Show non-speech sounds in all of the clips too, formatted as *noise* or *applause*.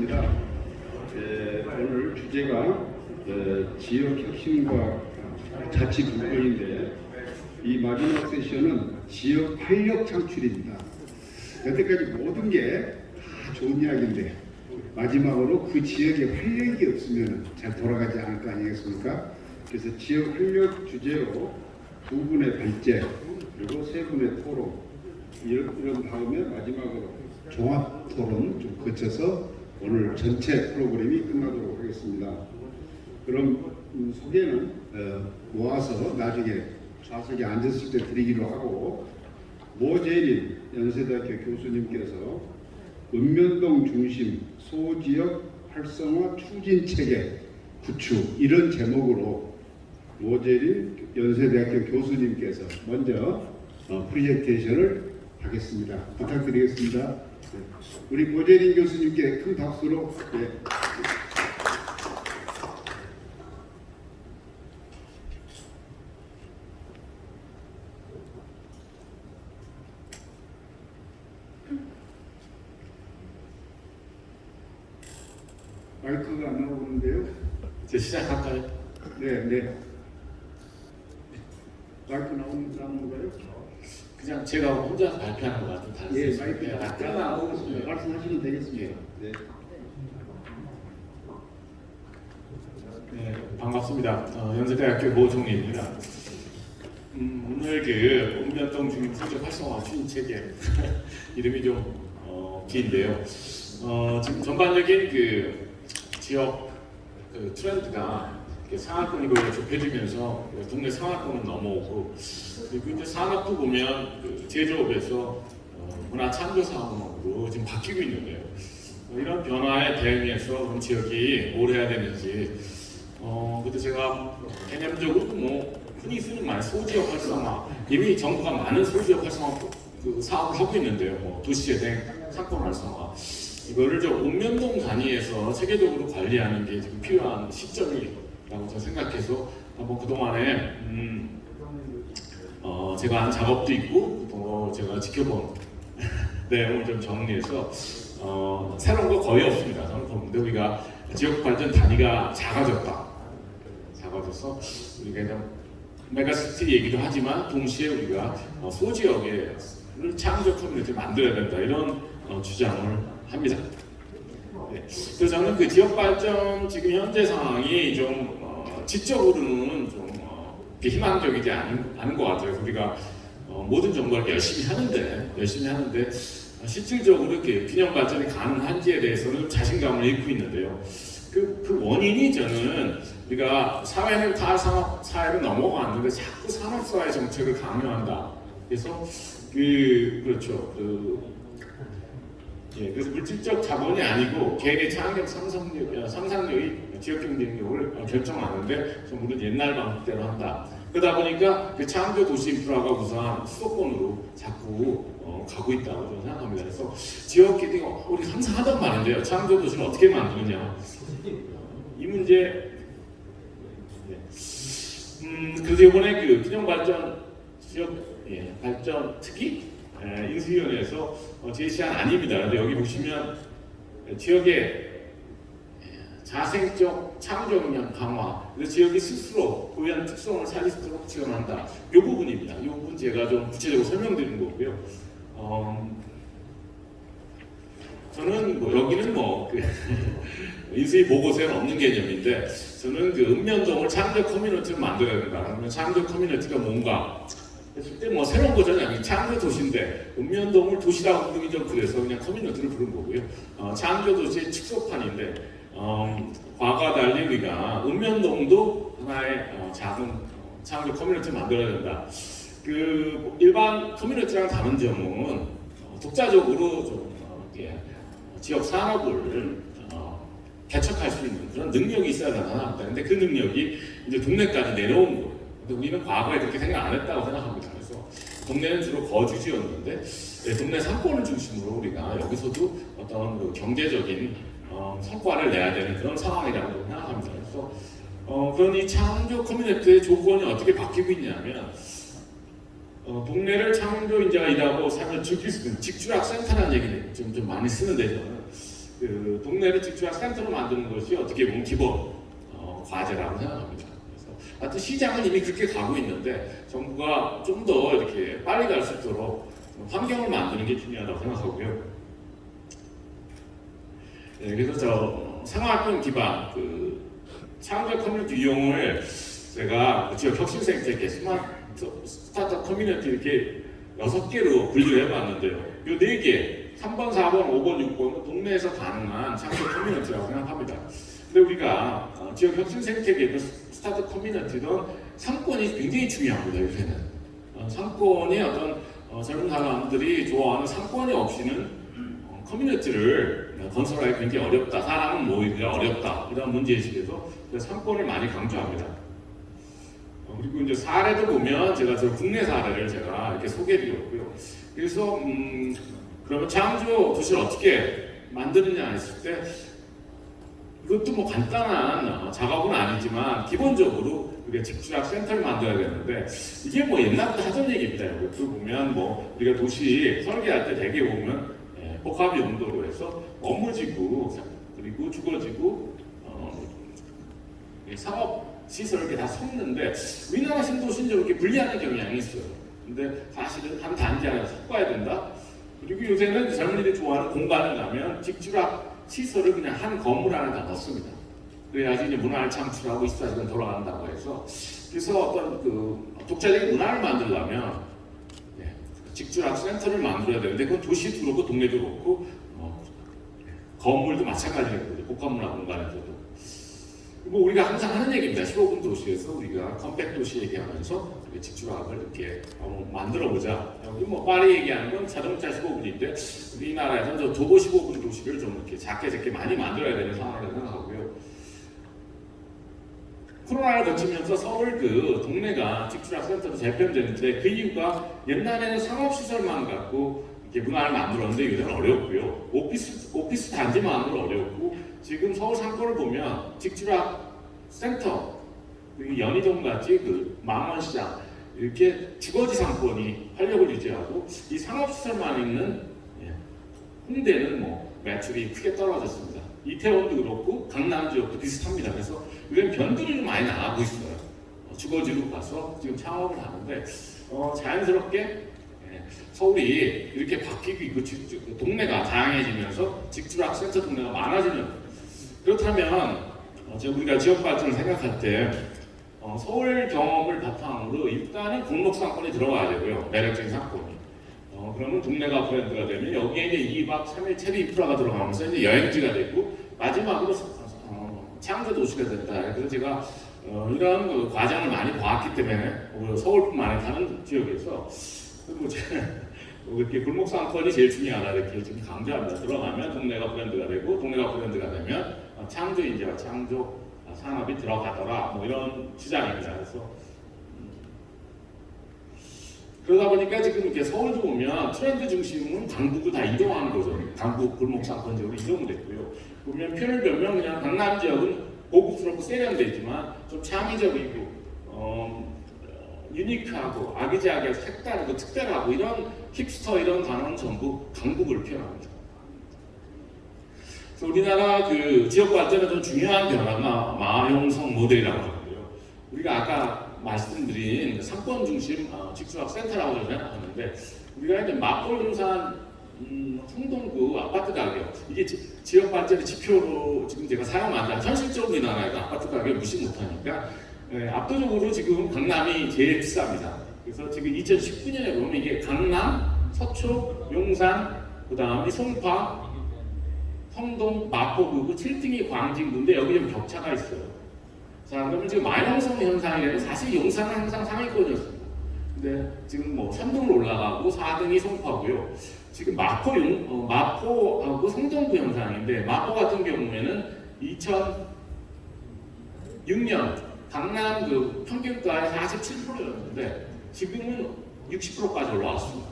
하겠습니다. 에, 오늘 주제가 에, 지역 혁신과 자치 분권인데 이 마지막 세션은 지역 활력 창출입니다. 여태까지 모든 게 다 좋은 이야기인데 마지막으로 그 지역에 활력이 없으면 잘 돌아가지 않을 거 아니겠습니까? 그래서 지역 활력 주제로 두 분의 발제 그리고 세 분의 토론 이런 다음에 마지막으로 종합 토론 좀 거쳐서 오늘 전체 프로그램이 끝나도록 하겠습니다. 그럼 음, 소개는 어, 모아서 나중에 좌석에 앉았을 때 드리기로 하고 모재린 연세대학교 교수님께서 읍면동 중심 소지역 활성화 추진 체계 구축 이런 제목으로 모재린 연세대학교 교수님께서 먼저 어, 프리젠테이션을 하겠습니다. 부탁드리겠습니다. 네. 우리 모종린 교수님께 큰 박수로 네. 마이크가 안 나오는데요. 이제 시작할까요? 네, 네. 마이크 나오는 나오는가요? 그냥 제가 혼자 발표하는 것 같은 다른 예, 약간 나오고 있습니다. 말씀하시면 되겠습니다. 네. 네, 반갑습니다. 어, 연세대학교 모종입니다. 음, 오늘 그 옥면동 중립 성적 활성화 추진 체계 이름이 좀 어, 긴데요. 어, 지금 전반적인 그 지역 그 트렌드가 상하권이 좁혀지면서 동네 상하권은 넘어오고 그리고 이제 산업도 보면 그 제조업에서 어, 문화 창조 산업으로 지금 바뀌고 있는데요. 어, 이런 변화에 대응해서 그럼 지역이 뭘 해야 되는지 어 근데 제가 개념적으로 뭐 흔히 쓰는 말 소지역 활성화 이미 정부가 많은 소지역 활성화 그 사업을 하고 있는데요. 뭐 도시재생, 상권 활성화 이거를 좀 읍면동 단위에서 체계적으로 관리하는 게 지금 필요한 시점이 라고 저는 생각해서 한번 그 동안에 음, 어 제가 한 작업도 있고 또 제가 지켜본 *laughs* 내용을 좀 정리해서 어, 새로운 거 거의 없습니다. 보는데 우리가 지역 발전 단위가 작아졌다. 작아져서 우리가 그냥 메가시티 얘기도 하지만 동시에 우리가 어, 소지역에 창조 커뮤니티를 만들어야 된다 이런 어, 주장을 합니다. 네. 그래서 저는 그 지역 발전 지금 현재 상황이 좀 어, 지적으로는 좀 어, 희망적이지 않은, 않은 것 같아요. 우리가 어, 모든 정부가 열심히 하는데 열심히 하는데 어, 실질적으로 이렇게 균형 발전이 가능한지에 대해서는 자신감을 잃고 있는데요. 그, 그 원인이 저는 우리가 사회는 다 산업 사회로 넘어갔는데 자꾸 산업사회 정책을 강요한다. 그래서 그 그렇죠. 그 예, 그래서 물질적 자본이 아니고 개인의 창의력 상상력, 어, 상상력이 지역 경쟁력을 어, 결정하는데 전부는 옛날 방식대로 한다. 그러다 보니까 그 창조 도시 인프라가 우선 수도권으로 자꾸 어, 가고 있다고 저는 생각합니다. 그래서 지역 기딩 우리 항상 하던 말인데요. 창조 도시를 어떻게 만드느냐. 이 문제. 네. 음, 그래서 이번에 그 균형 발전 지역 예, 발전 예, 인수위원회에서 어, 제시한 아닙니다. 근데 여기 보시면 지역의 자생적 창조 역량 강화, 지역이 스스로 고유한 특성을 있도록 지원한다. 이 부분입니다. 이 부분 제가 좀 구체적으로 설명드리는 거고요. 어, 저는 뭐 여기는 뭐그 *laughs* 인수위 보고서에는 없는 개념인데 저는 그 읍면동을 창조 커뮤니티를 만들어야 된다. 그러면 창조 커뮤니티가 뭔가 했을 때 뭐 새로운 거잖아요. 아니, 창조 도시인데 읍면동을 도시라고 부르기 좀 그래서 그냥 커뮤니티를 부른 거고요. 어, 창조 도시의 축소판인데 어, 과거와 달리 우리가 읍면동도 하나의 어, 작은 어, 창조 커뮤니티를 만들어야 된다. 그 일반 커뮤니티랑 다른 점은 어, 독자적으로 좀 어, 이렇게 지역 산업을 어, 개척할 수 있는 그런 능력이 있어야 나타납니다. 근데 그 능력이 이제 동네까지 내려온 거예요. 근데 우리는 과거에 그렇게 생각 안 했다고 생각합니다. 그래서 동네는 주로 거주지였는데 네, 동네 상권을 중심으로 우리가 여기서도 어떤 그 경제적인 어, 성과를 내야 되는 그런 상황이라고 생각합니다. 그래서 어, 그런 이 창조 커뮤니티의 조건이 어떻게 바뀌고 있냐면 어, 동네를 창조인자가 일하고 살면 즐길 수 있는 직주락센터라는 얘기를 좀, 좀 많이 쓰는데 저는 그그 동네를 직주락 센터로 만드는 것이 어떻게 보면 기본 어, 과제라고 생각합니다. 하여튼 시장은 이미 그렇게 가고 있는데 정부가 좀 더 이렇게 빨리 갈 수 있도록 환경을 만드는 게 중요하다고 생각하고요. 네, 그래서 저 생활권 기반 그 창조 커뮤니티 유형을 제가 지역 혁신센터에 smart startup 커뮤니티 이렇게 여섯 개로 분류해 봤는데요. 이네 개, 3번, 4번, 5번, 6번은 동네에서 가능한 창조 커뮤니티라고 생각합니다. 근데 우리가 어, 지역 혁신센터에 startup 커뮤니티는 상권이 굉장히 중요합니다. 요새는 어, 상권이 어떤 어, 젊은 사람들이 좋아하는 상권이 없이는 어, 커뮤니티를 건설하기 굉장히 어렵다. 사람은 모이기가 어렵다. 이런 문제의식에서 상권을 많이 강조합니다. 어, 그리고 이제 사례도 보면 제가 저 국내 사례를 제가 이렇게 소개해드렸고요. 그래서 음, 그러면 창조 도시를 어떻게 만드느냐 했을 때 이것도 뭐 간단한 어, 작업은 아니지만 기본적으로 우리가 직주학 센터를 만들어야 되는데 이게 뭐 옛날부터 하던 얘기입니다. 이것도 보면 뭐 우리가 도시 설계할 때 대개 보면 예, 복합 용도로 해서 업무지구 그리고 주거지구 어, 이 상업 시설 이렇게 다 섞는데 우리나라 신도시는 이렇게 분리하는 경향이 있어요. 근데 사실은 한 단지 안에 섞어야 된다. 그리고 요새는 젊은이들이 좋아하는 공간을 가면 직주락 시설을 그냥 한 건물 안에 다 넣습니다. 그래야지 이제 문화를 창출하고 24시간 돌아간다고 해서 그래서 어떤 그 독자적인 문화를 만들려면 예, 직주락 센터를 만들어야 되는데 그건 도시도 그렇고 동네도 그렇고 어, 건물도 마찬가지거든요. 복합문화 공간에서도. 뭐 우리가 항상 하는 얘기입니다. 15분 도시에서 우리가 컴팩 도시 얘기하면서 직주락을 이렇게 한번 만들어 보자. 여기 뭐 파리 얘기하는 건 자동차 15분인데 우리나라에서 저 도보 15분 도시를 좀 이렇게 작게 작게 많이 만들어야 되는 상황이라고 생각하고요. 코로나를 거치면서 서울 그 동네가 직주락 센터로 재편되는데 그 이유가 옛날에는 상업시설만 갖고 이렇게 문화를 만들었는데 요새는 어렵고요. 오피스, 오피스 단지만으로 어렵고 지금 서울 상권을 보면 직주락 센터, 연희동 같이 그 망원시장 이렇게 주거지 상권이 활력을 유지하고 이 상업시설만 있는 예, 홍대는 뭐 매출이 크게 떨어졌습니다. 이태원도 그렇고 강남 지역도 비슷합니다. 그래서 변동이 좀 많이 나가고 있어요. 어, 주거지로 가서 지금 창업을 하는데 어, 자연스럽게 예, 서울이 이렇게 바뀌고 있고 그 동네가 다양해지면서 직주락 센터 동네가 많아지는 그렇다면 어, 우리가 지역 발전을 생각할 때 어, 서울 경험을 바탕으로 일단은 공록 상권이 들어가야 되고요. 매력적인 상권이. 어, 그러면 동네가 브랜드가 되면 여기에 이제 2박 3일 체리 인프라가 들어가면서 이제 여행지가 되고 마지막으로 어, 창조 도시가 된다. 그래서 제가 어, 이런 그 과정을 많이 봐왔기 때문에 서울뿐만 아니라 다른 지역에서 그리고 제가 뭐 이렇게 골목 상권이 제일 중요하다 이렇게 좀 강조합니다. 들어가면 동네가 브랜드가 되고 동네가 브랜드가 되면 어, 창조 인재와 창조 어, 산업이 들어가더라 뭐 이런 주장입니다. 그래서 음, 그러다 보니까 지금 이렇게 서울도 보면 트렌드 중심은 강북으로 다 이동하는 거죠. 강북 골목 상권적으로 이동됐고요. 보면 표를 보면 그냥 강남 지역은 고급스럽고 세련되지만 좀 창의적이고 어, 유니크하고 아기자기하고 색다르고 특별하고 이런 힙스터 이런 단어는 전부 강북을 표현합니다. 우리나라 그 지역 발전에 좀 중요한 변화가 마형성 모델이라고 하는데요. 우리가 아까 말씀드린 그 상권 중심 어, 직수학 센터라고 생각하는데 우리가 이제 마포 용산 음, 아파트 가격 이게 지, 지역 발전의 지표로 지금 제가 사용한다. 현실적으로 우리나라에서 아파트 가격 무시 못하니까 네, 압도적으로 지금 강남이 제일 비쌉니다. 그래서 지금 2019년에 보면 이게 강남, 서초, 용산, 그 다음에 송파, 성동, 마포구고 7등이 광진구인데 여기 좀 격차가 있어요. 자 그러면 지금 마이너성 현상이라면 사실 용산은 항상 상위권이었습니다. 근데 지금 뭐 3등으로 올라가고 4등이 송파고요. 지금 마포 용, 어, 마포하고 성동구 현상인데 마포 같은 경우에는 2006년 강남 그 평균가의 47%였는데 지금은 60%까지 올라왔습니다.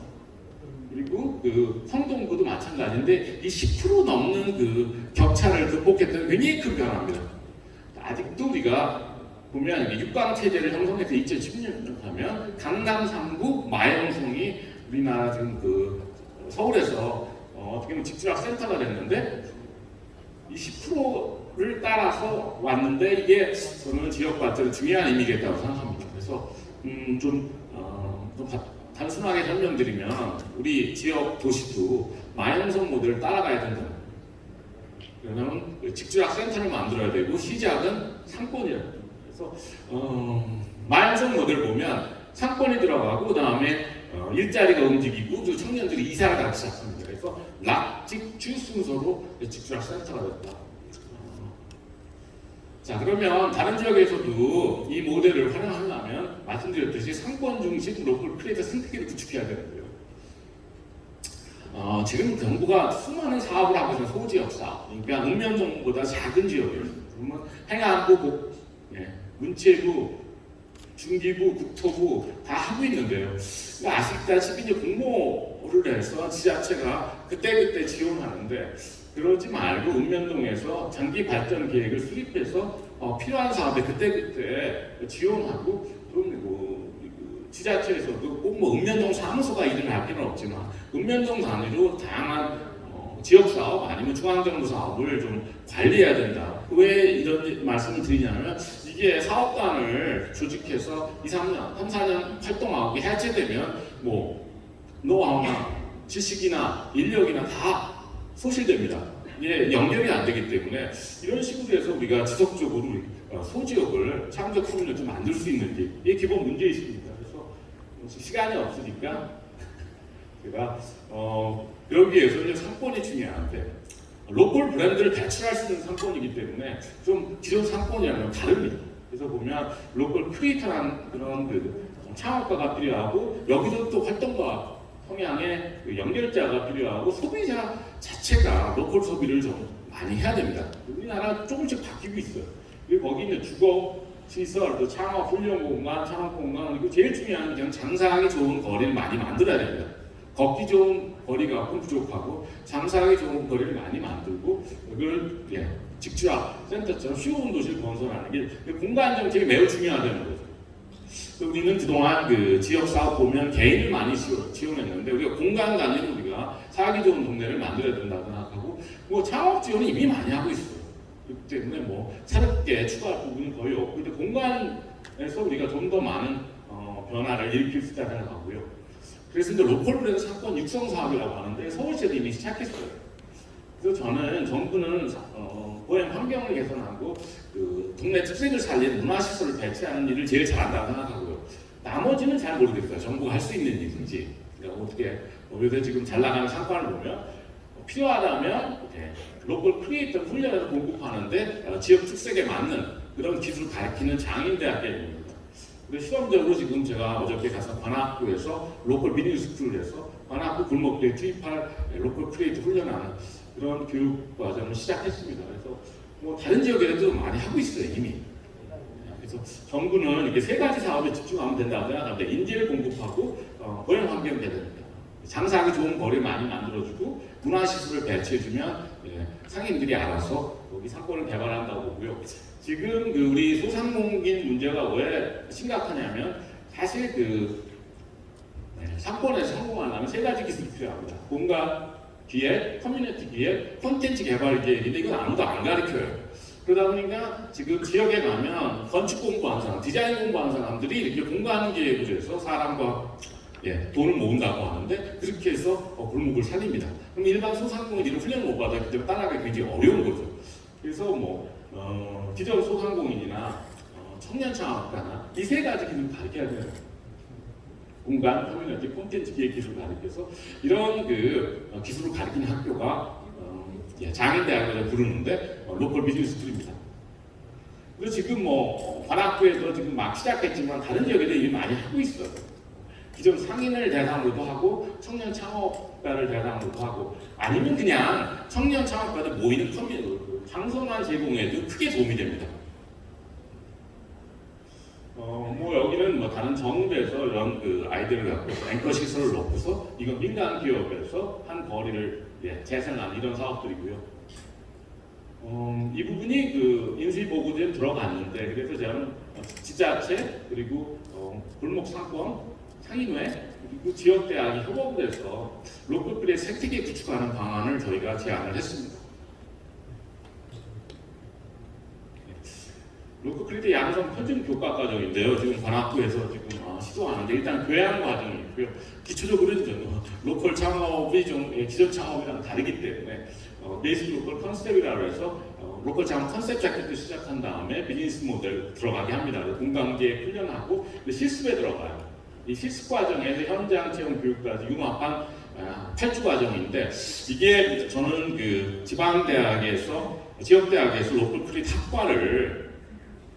그리고 그 성동구도 마찬가지인데 이 10% 넘는 그 격차를 극복했던 굉장히 큰 변화입니다. 아직도 우리가 보면 이게 육강 체제를 형성해서 2010년 하면 강남 3구 마영성이 우리나라 지금 그 서울에서 어, 떻게 보면 직주락 센터가 됐는데 이 10%를 따라서 왔는데 이게 저는 지역과학적으로 중요한 의미겠다고 생각합니다. 그래서 음, 좀, 어, 좀 가- 단순하게 설명드리면 우리 지역 도시도 마연성 모델을 따라가야 된다. 왜냐하면 직주락 센터를 만들어야 되고 시작은 상권이에요. 그래서 어, 마연성 모델 보면 상권이 들어가고 그 다음에 어, 일자리가 움직이고 또 청년들이 이사를 가기 시작합니다. 그래서 락직주 순서로 직주락 센터가 됐다. 어, 자 그러면 다른 지역에서도 이 모델을 활용하려면 말씀드렸듯이 상권 중심 local creator 생태계를 구축해야 되는데요. 어, 지금 정부가 수많은 사업을 하고 있는 소지역 사업, 그러니까 읍면동보다 작은 지역이에요. 그러면 행안부, 복, 예, 문체부, 중기부, 국토부 다 하고 있는데요. 아시다시피 이제 공모를 해서 지자체가 그때그때 지원하는데 그러지 말고 읍면동에서 장기 발전 계획을 수립해서 어, 필요한 사업에 그때그때 지원하고 또뭐 지자체에서도 꼭뭐 읍면동 사무소가 일을 할 필요는 없지만 읍면동 단위로 다양한 어, 지역 사업 아니면 중앙정부 사업을 좀 관리해야 된다. 왜 이런 말씀을 드리냐면 이게 사업단을 조직해서 2, 3년, 3, 4년 활동하고 해체되면 뭐 노하우나 지식이나 인력이나 다 소실됩니다. 이게 연결이 안 되기 때문에 이런 식으로 해서 우리가 지속적으로 어, 소지역을 창조 커뮤니티를 좀 만들 수 있는지 이게 기본 문제의식입니다. 그래서 시간이 없으니까 *laughs* 제가 어, 여기 에서 이제 상권이 중요한데 local 브랜드를 배출할 수 있는 상권이기 때문에 좀 기존 상권이랑은 다릅니다. 그래서 보면 local creator라는 그런 그 창업가가 필요하고 여기서 또 활동가 성향의 그 연결자가 필요하고 소비자 자체가 local 소비를 좀 많이 해야 됩니다. 우리나라 조금씩 바뀌고 있어요. 그리고 거기 있는 주거 시설, 또 창업 훈련 공간, 창업 공간 그리고 제일 중요한 게 장사하기 좋은 거리를 많이 만들어야 됩니다. 걷기 좋은 거리가 부족하고 장사하기 좋은 거리를 많이 만들고 이걸 예, 직주학 센터처럼 쉬운 도시를 건설하는 게 공간 정책이 매우 중요하다는 거죠. 우리는 그동안 그 지역 사업 보면 개인을 많이 지원- 지원했는데 우리가 공간 단위로 우리가 살기 좋은 동네를 만들어야 된다고 생각하고 뭐 창업 지원은 이미 많이 하고 있어요. 그렇기 때문에 뭐 새롭게 추가할 부분은 거의 없고 근데 공간에서 우리가 좀 더 많은 어, 변화를 일으킬 수 있다고 생각하고요. 그래서 이제 로컬 브랜드 사건 육성 사업이라고 하는데 서울시에도 이미 시작했어요. 그래서 저는 정부는 어, 보행 환경을 개선하고 그 동네 특색을 살리는 문화시설을 배치하는 일을 제일 잘한다고 생각하고요. 나머지는 잘 모르겠어요. 정부가 할 수 있는 일인지. 그러니까 어떻게 뭐 요새 지금 잘 나가는 상권을 보면 어, 필요하다면 local creator 훈련을 공급하는데 어, 지역 특색에 맞는 그런 기술을 가르치는 장인대학교입니다. 근데 실험적으로 지금 제가 어저께 가서 관악구에서 local 미디어 school을 해서 관악구 골목에 투입할 local creator 훈련하는 그런 교육 과정을 시작했습니다. 그래서 뭐 다른 지역에도 많이 하고 있어요 이미. 그래서 정부는 이렇게 세 가지 사업에 집중하면 된다고 생각하는데 인재를 공급하고 어, 고용 환경을 개선합니다. 장사하기 좋은 거리 많이 만들어주고 문화시설을 배치해주면 예, 상인들이 알아서 여기 상권을 개발한다고 보고요. 지금 그 우리 소상공인 문제가 왜 심각하냐면 사실 그 네, 상권에서 성공하려면 세 가지 기술이 필요합니다. 공간 기획, 커뮤니티 기획, 콘텐츠 개발 기획인데 이건 아무도 안 가르쳐요. 그러다 보니까 지금 지역에 가면 건축 공부하는 사람, 디자인 공부하는 사람들이 이렇게 공간 해서 사람과 예, 돈을 모은다고 하는데 그렇게 해서 어, 골목을 살립니다. 그럼 일반 소상공인들은 훈련을 못 받았기 때문에 따라가기 굉장히 어려운 거죠. 그래서 뭐 어, 기존 소상공인이나 어, 청년 창업가나 이 세 가지 기술을 가르쳐야 돼요. 공간, 커뮤니티, 콘텐츠 기획 기술을 가르쳐서 이런 그 어, 기술을 가르치는 학교가 어, 예, 장인대학을 부르는데 어, local 비즈니스 school입니다. 그리고 지금 뭐 관악구에도 지금 막 시작했지만 다른 지역에도 이미 많이 하고 있어요. 기존 상인을 대상으로도 하고 청년 창업가를 대상으로도 하고 아니면 그냥 청년 창업가들 모이는 커뮤니티 그 장소만 제공해도 크게 도움이 됩니다. 어, 뭐 여기는 뭐 다른 정부에서 이런 그 아이디어를 갖고 앵커 시설을 놓고서 이건 민간 기업에서 한 거리를 예, 재생하는 이런 사업들이고요. 어, 이 부분이 그 인수위 보고서에 들어갔는데 그래서 저는 지자체 그리고 어, 골목 상권 상인회 그리고 지역 대학이 협업을 해서 local creator 생태계 구축하는 방안을 저희가 제안을 했습니다. local creator 양성 표준 교과 과정인데요. 지금 관악구에서 지금 어, 시도하는데 일단 교양 과정이 있고요. 기초적으로는 좀 local 창업이 좀 예, 기존 창업이랑 다르기 때문에 어, base local concept이라고 해서 어, local 창업 컨셉 잡기도 시작한 다음에 비즈니스 모델 들어가게 합니다. 공간 기획 훈련하고 실습에 들어가요. 이 실습 과정에서 현장 체험 교육까지 융합한 아, 8주 과정인데 이게 저는 그 지방대학에서 지역대학에서 local creator 학과를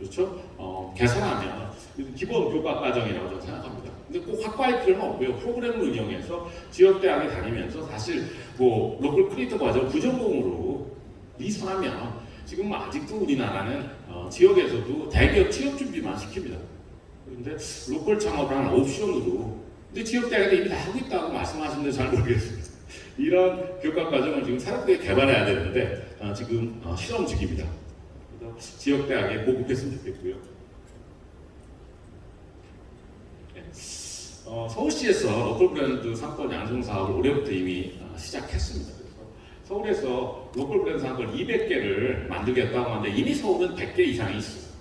그렇죠? 어, 개설하면 기본 교과 과정이라고 저는 생각합니다. 근데 꼭 학과일 필요는 없고요. 프로그램을 운영해서 지역 대학에 다니면서 사실 뭐 local creator 과정 부전공으로 이수하면 지금 아직도 우리나라는 어, 지역에서도 대기업 취업 준비만 시킵니다. 그런데 local 창업을 하는 옵션으로 근데 지역 대학에 이미 다 하고 있다고 말씀하시는데 잘 모르겠습니다. 이런 교과 과정을 지금 사람들이 개발해야 되는데 어, 지금 어, 실험 중입니다. 그래서 지역 대학에 보급했으면 좋겠고요. 네. 어, 서울시에서 local 브랜드 상권 양성 사업을 올해부터 이미 어, 시작했습니다. 그래서 서울에서 local 브랜드 상권 200개를 만들겠다고 하는데 이미 서울은 100개 이상이 있어요.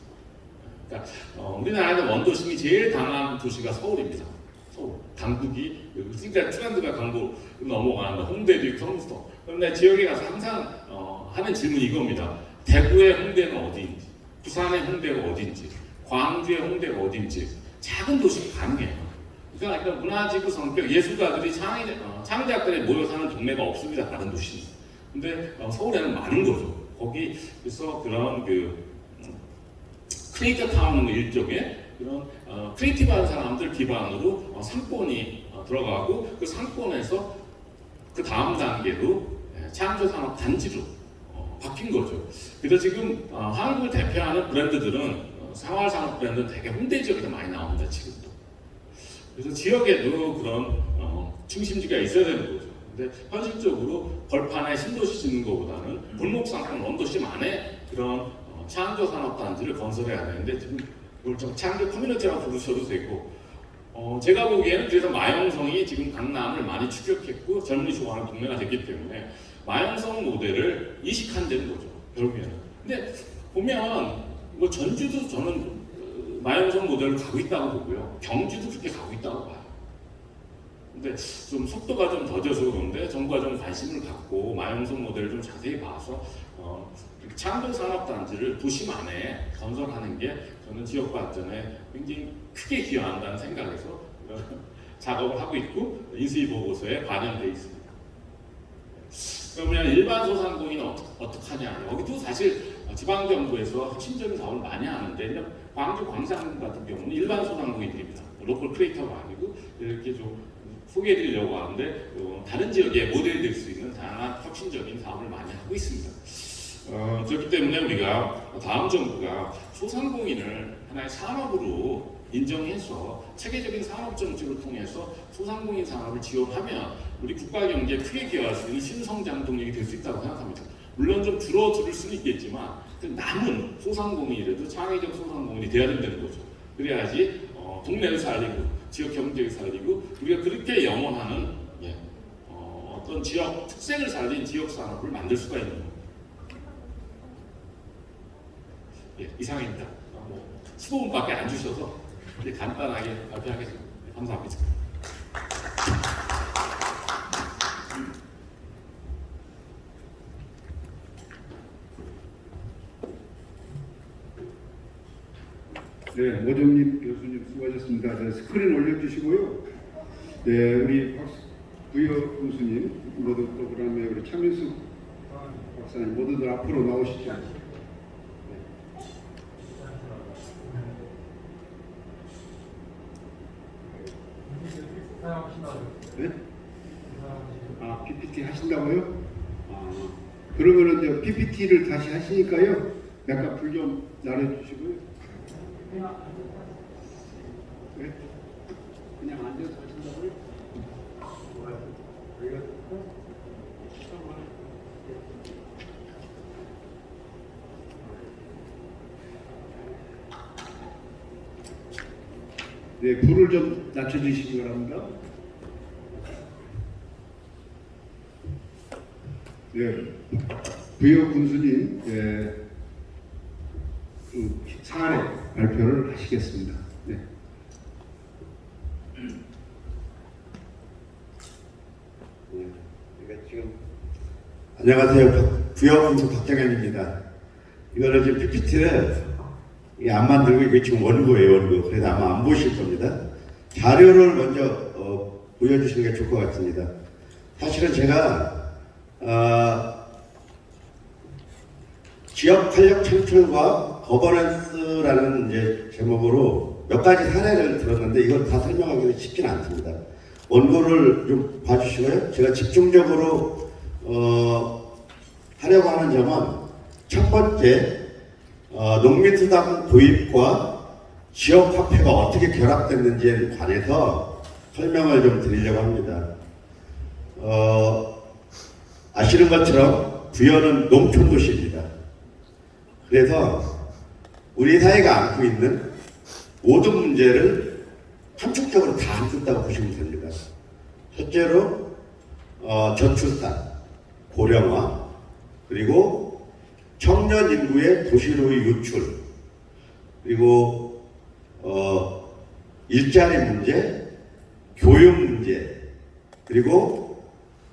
그러니까 어, 우리나라의 원도심이 제일 강한 도시가 서울입니다. 서울. 강북이 그러니까 트렌드가 강북 넘어가는 홍대도 있고 성수도. 그런데 지역에 가서 항상 어, 하는 질문이 이겁니다. 대구의 홍대는 어디인지, 부산의 홍대가 어딘지, 광주의 홍대가 어딘지 작은 도시가 가능해요. 그러니까 약간 문화지구 성격, 예술가들이 창의, 어, 모여 사는 동네가 없습니다. 다른 도시는. 근데 어, 서울에는 많은 거죠. 거기 그래서 그런 그 creator town 일종의 그런 어, creative한 사람들 기반으로 어, 상권이 어, 들어가고 그 상권에서 그 다음 단계로 예, 창조 산업 단지로 어, 바뀐 거죠. 그래서 지금 어, 한국을 대표하는 브랜드들은 어, 생활 산업 브랜드는 되게 홍대 지역에서 많이 나옵니다. 지금도. 그래서 지역에도 그런 어, 중심지가 있어야 되는 거죠. 근데 현실적으로 벌판에 신도시 짓는 것보다는 골목 상권 원도심 안에 그런 어, 창조 산업 단지를 건설해야 되는데 지금 이걸 좀 창조 커뮤니티라고 부르셔도 되고 어, 제가 보기에는 그래서 마영성이 지금 강남을 많이 추격했고 젊은이 좋아하는 동네가 됐기 때문에 마영성 모델을 이식한다는 거죠. 결국에는 근데 보면 뭐 전주도 저는 어, 마영성 모델을 가고 있다고 보고요. 경주도 그렇게 가고 있다고 봐요. 근데 좀 속도가 좀 더뎌서 그런데 정부가 좀 관심을 갖고 마영성 모델을 좀 자세히 봐서 어, 이렇게 창조 산업 단지를 도심 안에 건설하는 게 저는 지역 발전에 굉장히 크게 기여한다는 생각에서 *laughs* 작업을 하고 있고 인수위 보고서에 반영돼 있습니다. 그러면 일반 소상공인은 어떻게, 하냐? 여기도 사실 지방 정부에서 혁신적인 사업을 많이 하는데 광주 광산 같은 경우는 일반 소상공인들입니다. local creator가 아니고 이렇게 좀 소개해드리려고 하는데 어, 다른 지역에 모델이 될 수 있는 다양한 혁신적인 사업을 많이 하고 있습니다. 어, 그렇기 때문에 우리가 다음 정부가 소상공인을 하나의 산업으로 인정해서 체계적인 산업 정책을 통해서 소상공인 산업을 지원하면 우리 국가 경제에 크게 기여할 수 있는 신성장 동력이 될 수 있다고 생각합니다. 물론 좀 줄어들 수는 있겠지만 그 남은 소상공인이라도 창의적 소상공인이 돼야 된다는 거죠. 그래야지 어, 동네를 살리고 지역 경제를 살리고 우리가 그렇게 영원하는 예, 어, 어떤 지역 특색을 살린 지역 산업을 만들 수가 있는 겁니다. 예, 이상입니다. 어, 뭐 15분밖에 안 주셔서 간단하게 발표하겠습니다. 네, 감사합니다. 네, 모정님 교수님 수고하셨습니다. 네, 스크린 올려주시고요. 네, 우리 박, 부여 교수님, 모두 프로그램에 우리 차민수 박사님 모두들 앞으로 나오시죠. 네? 아, PPT 하신다고요? 아, 그러면은 이제 PPT를 다시 하시니까요. 약간 불좀 나눠주시고요. 네? 그냥 앉아서 하신다고요? 네, 불을 좀 낮춰주시기 바랍니다. 네, 부여 군수님, 예, 그 사안의 발표를 하시겠습니다. 네. 그러니까 지금 안녕하세요. 부여분수 박정현입니다. 이거를 지금 PPT를 안 만들고 이게 지금 원고예요, 원고. 그래서 아마 안 보실 겁니다. 자료를 먼저 어, 보여주시는 게 좋을 것 같습니다. 사실은 제가 어, 지역 활력 창출과 거버넌스 라는 이제 제목으로 몇 가지 사례를 들었는데 이걸 다 설명하기는 쉽지는 않습니다. 원고를 좀 봐주시고요. 제가 집중적으로 어, 하려고 하는 점은 첫 번째 어, 농민수당 도입과 지역 화폐가 어떻게 결합됐는지에 관해서 설명을 좀 드리려고 합니다. 어, 아시는 것처럼 부여는 농촌 도시입니다. 그래서 우리 사회가 안고 있는 모든 문제를 함축적으로 다 안고 보시면 됩니다. 첫째로 어, 저출산, 고령화, 그리고 청년 인구의 도시로의 유출, 그리고 어, 일자리 문제, 교육 문제, 그리고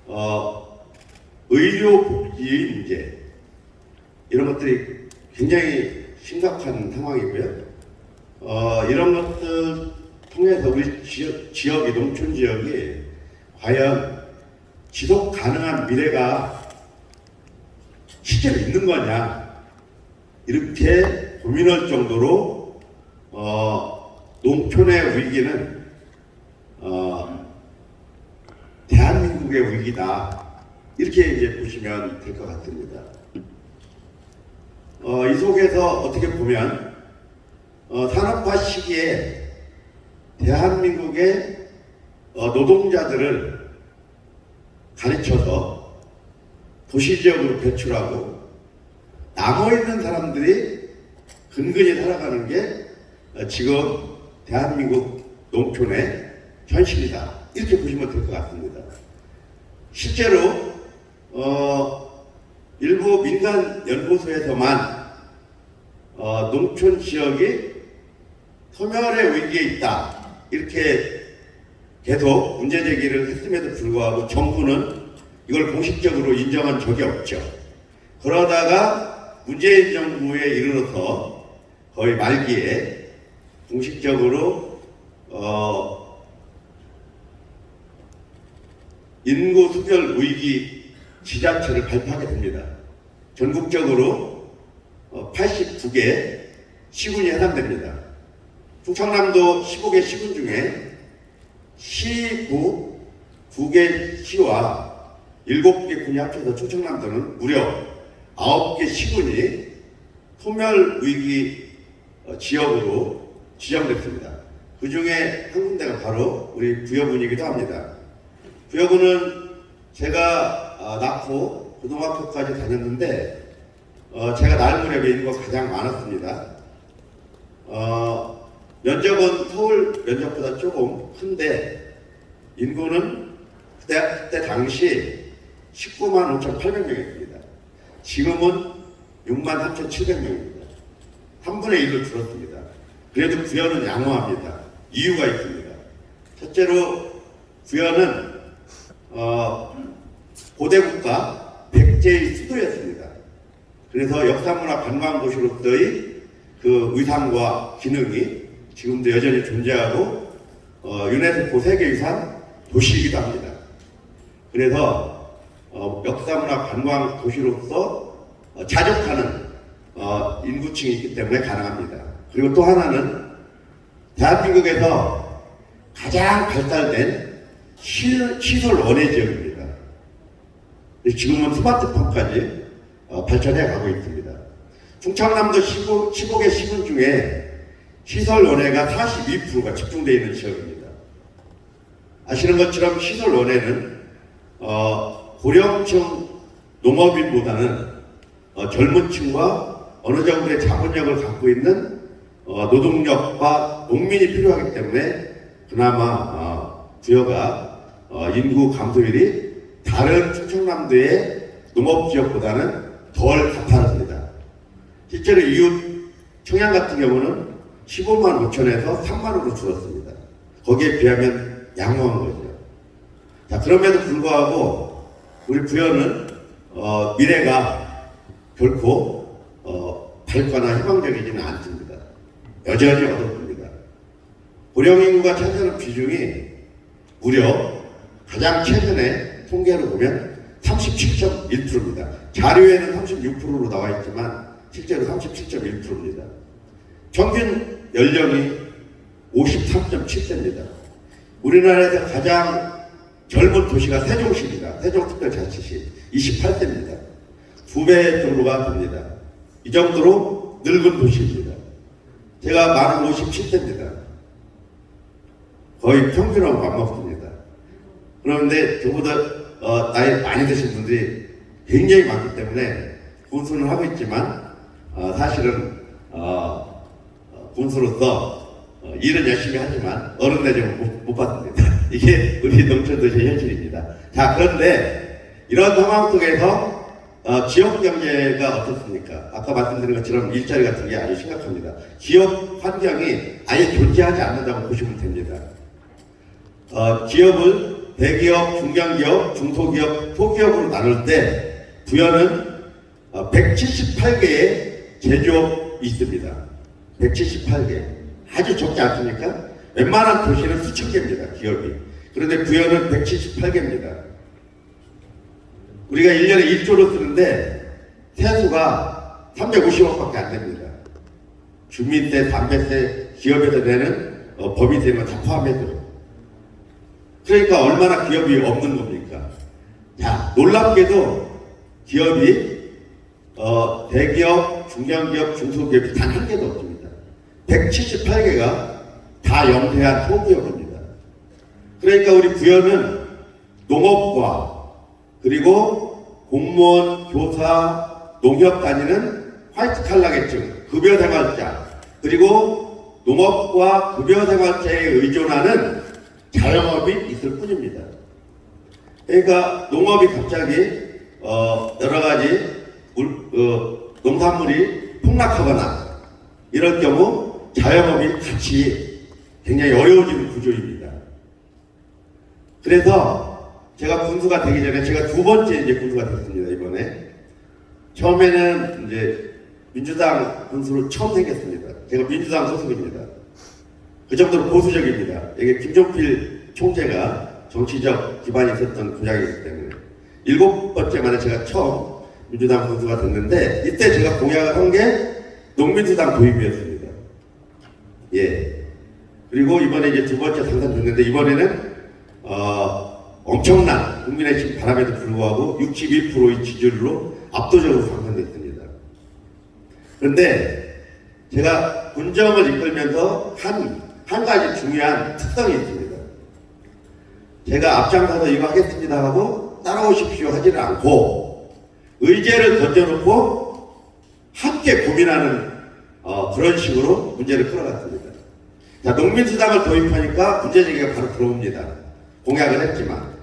어, 의료 복지의 문제 이런 것들이 굉장히 심각한 상황이고요. 어, 이런 것들 통해서 우리 지역, 지역이 농촌 지역이 과연 지속 가능한 미래가 실제로 있는 거냐 이렇게 고민할 정도로 어, 농촌의 위기는 어, 대한민국의 위기다 이렇게 이제 보시면 될 것 같습니다. 어, 이 속에서 어떻게 보면 어, 산업화 시기에 대한민국의 어, 노동자들을 가르쳐서 도시 지역으로 배출하고 남아 있는 사람들이 근근히 살아가는 게 어, 지금 대한민국 농촌의 현실이다 이렇게 보시면 될 것 같습니다. 실제로 어, 일부 민간 연구소에서만 어, 농촌 지역이 소멸의 위기에 있다 이렇게 계속 문제 제기를 했음에도 불구하고 정부는 이걸 공식적으로 인정한 적이 없죠. 그러다가 문재인 정부에 이르러서 거의 말기에 공식적으로 어, 인구 수별 위기 지자체를 발표하게 됩니다. 전국적으로 89개 시군이 해당됩니다. 충청남도 15개 시군 중에 시구 9개 시와 7개 군이 합쳐서 충청남도는 무려 9개 시군이 소멸 위기 어, 지역으로 지정됐습니다. 그 중에 한 군데가 바로 우리 부여군이기도 합니다. 부여군은 제가 어, 낳고 고등학교까지 다녔는데 어, 제가 낳을 무렵에 인구가 가장 많았습니다. 어, 면적은 서울 면적보다 조금 큰데 인구는 그때, 그때 당시 19만 5,800명이었습니다. 지금은 6만 3,700명입니다. 3분의 1로 줄었습니다. 그래도 부여는 양호합니다. 이유가 있습니다. 첫째로 부여는 어, 고대국가 백제의 수도였습니다. 그래서 역사문화 관광도시로서의 그 의상과 기능이 지금도 여전히 존재하고 어, 유네스코 세계유산 도시이기도 합니다. 그래서 어, 역사문화 관광 도시로서 어, 자족하는 어, 인구층이 있기 때문에 가능합니다. 그리고 또 하나는 대한민국에서 가장 발달된 시- 시설 원예 지역입니다. 지금은 스마트폰까지 어, 발전해 가고 있습니다. 충청남도 15, 15개 시군 중에 시설 원예가 42%가 집중되어 있는 지역입니다. 아시는 것처럼 시설 원예는 어, 고령층 농업인보다는 어, 젊은 층과 어느 정도의 자본력을 갖고 있는 어, 노동력과 농민이 필요하기 때문에 그나마 어, 부여가 어, 인구 감소율이 다른 충청남도의 농업 지역보다는 덜 가파릅니다. 실제로 이웃 청양 같은 경우는 15만 5천에서 3만으로 줄었습니다. 거기에 비하면 양호한 거죠. 자, 그럼에도 불구하고 우리 부여는 어, 미래가 결코 어, 밝거나 희망적이지는 않습니다. 여전히 어둡습니다. 고령 인구가 차지하는 비중이 무려 가장 최근에 통계로 보면 37.1%입니다. 자료에는 36%로 나와 있지만 실제로 37.1%입니다. 평균 연령이 53.7세입니다. 우리나라에서 가장 젊은 도시가 세종시입니다. 세종특별자치시 28세입니다. 두 배 정도가 됩니다. 이 정도로 늙은 도시입니다. 제가 만은 57세입니다. 거의 평균하고 맞먹습니다. 그런데 저보다 어, 나이 많이 드신 분들이 굉장히 많기 때문에 군수는 하고 있지만 어, 사실은 어, 어, 군수로서 어, 일은 열심히 하지만 어른 대접은 못, 못 받습니다. *laughs* 이게 우리 농촌도시의 현실입니다. 자 그런데 이런 상황 속에서 어, 지역 경제가 어떻습니까? 아까 말씀드린 것처럼 일자리 같은 게 아주 심각합니다. 기업 환경이 아예 존재하지 않는다고 보시면 됩니다. 어, 기업을 대기업, 중견기업, 중소기업, 소기업으로 나눌 때 부여는 어, 178개의 제조업이 있습니다. 178개. 아주 적지 않습니까? 웬만한 도시는 수천 개입니다. 기업이. 그런데 부여는 178개입니다. 우리가 1년에 1조를 쓰는데 세수가 350억밖에 안 됩니다. 주민세, 담배세, 기업에서 내는 어, 법인세는 다 포함해서. 그러니까 얼마나 기업이 없는 겁니까? 자, 놀랍게도 기업이 어, 대기업, 중견기업, 중소기업이 단 한 개도 없습니다. 178개가 다 영세한 소기업입니다. 그러니까 우리 부여는 농업과 그리고 공무원, 교사, 농협 다니는 화이트 칼라계층, 급여생활자, 그리고 농업과 급여생활자에 의존하는 자영업이 있을 뿐입니다. 그러니까 농업이 갑자기 어, 여러 가지 물, 어, 농산물이 폭락하거나 이럴 경우 자영업이 같이 굉장히 어려워지는 구조입니다. 그래서 제가 군수가 되기 전에 제가 두 번째 이제 군수가 됐습니다 이번에 처음에는 이제 민주당 군수로 처음 생겼습니다. 제가 민주당 소속입니다. 그 정도로 보수적입니다. 이게 김종필 총재가 정치적 기반이 있었던 구장이기 때문에 일곱 번째 만에 제가 처음 민주당 군수가 됐는데 이때 제가 공약을 한 게 농민수당 도입이었습니다. 예. 그리고 이번에 이제 두 번째 당선됐는데 이번에는 어, 엄청난 국민의 심 바람에도 불구하고 61%의 지지율로 압도적으로 당선됐습니다. 그런데 제가 군정을 이끌면서 한, 한 가지 중요한 특성이 있습니다. 제가 앞장서서 이거 하겠습니다 하고 따라오십시오 하지는 않고 의제를 던져놓고 함께 고민하는 어, 그런 식으로 문제를 끌어갔습니다. 자, 농민수당을 도입하니까 문제제기가 바로 들어옵니다. 공약을 했지만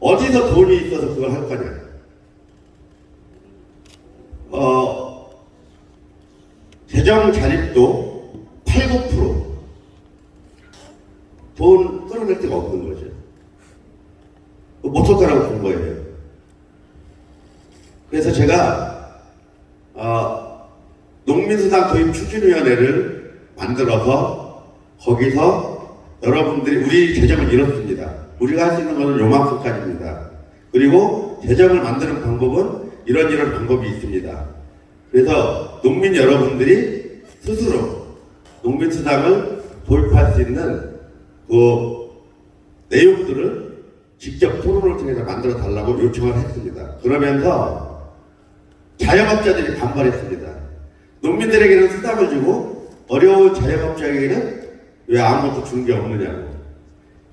어디서 돈이 있어서 그걸 할 거냐? 어, 재정 자립도 8, 9%. 돈 끌어낼 데가 없는 거죠. 못할 거라고 본 거예요. 그래서 제가 어, 농민수당 도입 추진위원회를 만들어서 거기서 여러분들이 우리 재정을 잃었습니다. 우리가 할 수 있는 것은 요만큼까지입니다. 그리고 재정을 만드는 방법은 이런 이런 방법이 있습니다. 그래서 농민 여러분들이 스스로 농민수당을 도입할 수 있는 그 내용들을 직접 토론을 통해서 만들어 달라고 요청을 했습니다. 그러면서 자영업자들이 반발했습니다. 농민들에게는 수당을 주고 어려운 자영업자에게는 왜 아무것도 주는 게 없느냐고.